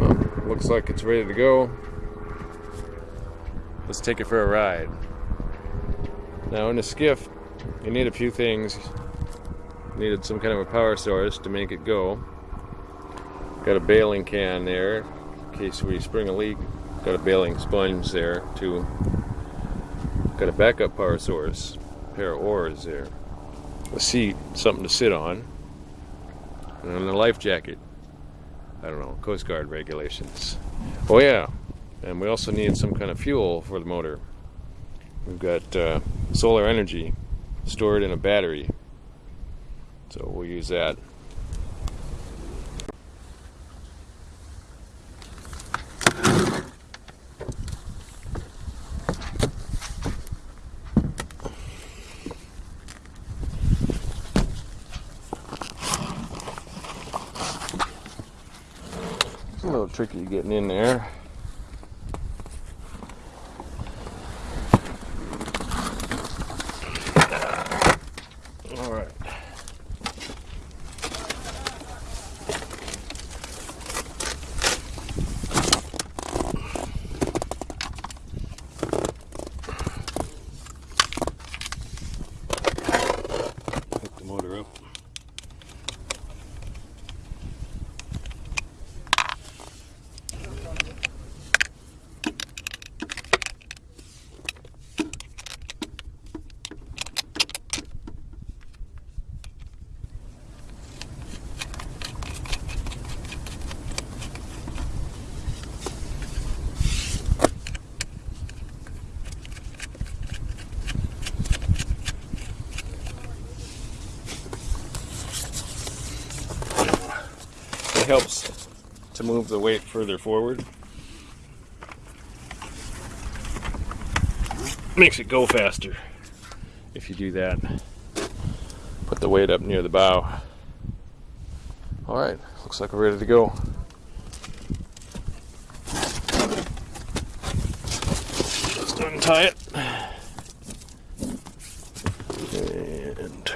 Well, looks like it's ready to go. Let's take it for a ride. Now in a skiff, you need a few things. Needed some kind of a power source to make it go. Got a bailing can there in case we spring a leak. Got a bailing sponge there too. Got a backup power source. Pair of oars there. A seat, something to sit on. And a life jacket. I don't know, Coast Guard regulations. Oh yeah, and we also need some kind of fuel for the motor. We've got uh, solar energy stored in a battery. So we'll use that. Little tricky getting in there. All right. Hook the motor up. It helps to move the weight further forward. Makes it go faster if you do that. Put the weight up near the bow. Alright, looks like we're ready to go. Just untie it. And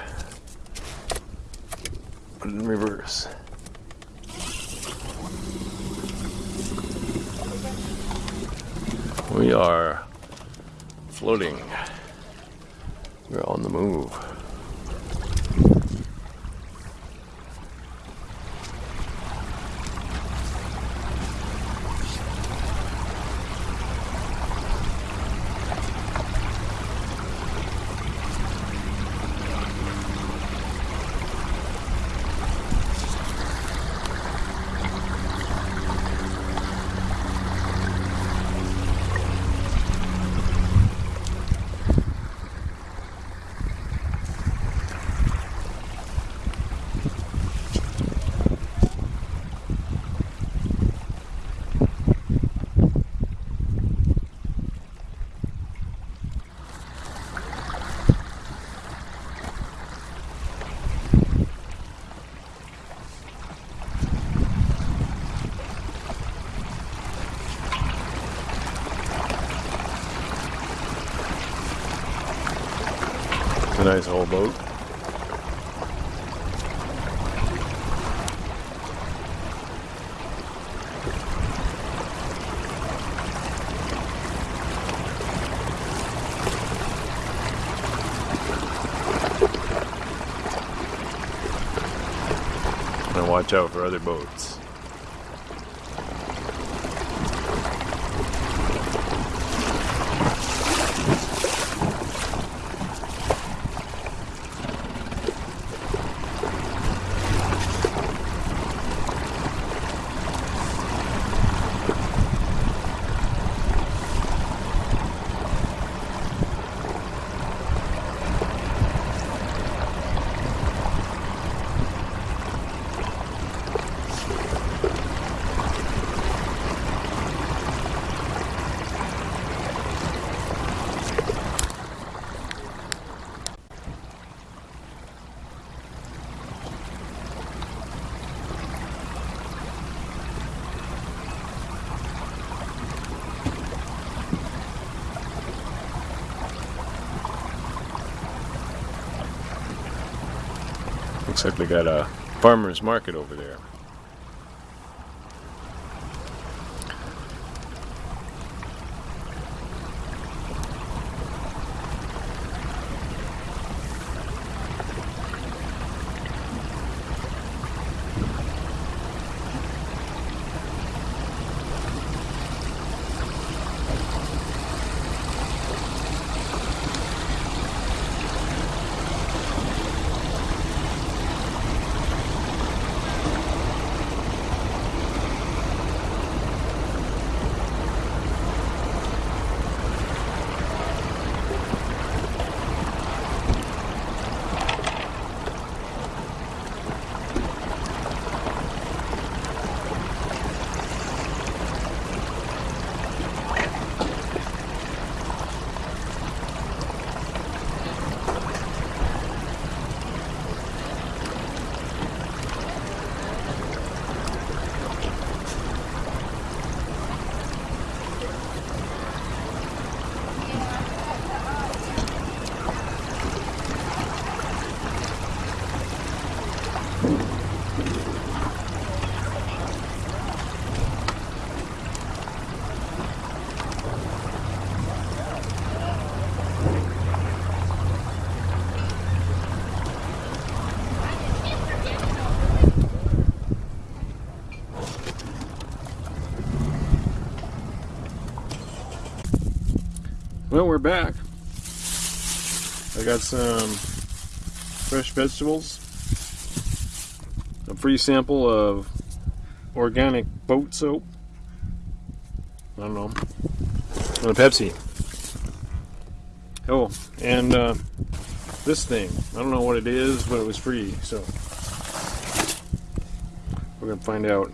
put it in reverse. We are floating. We're on the move. A nice old boat. And watch out for other boats. Looks like they got a farmer's market over there. Well, we're back. I got some fresh vegetables, a free sample of organic boat soap. I don't know, and a Pepsi. Oh, and uh, this thing. I don't know what it is, but it was free, so we're gonna find out.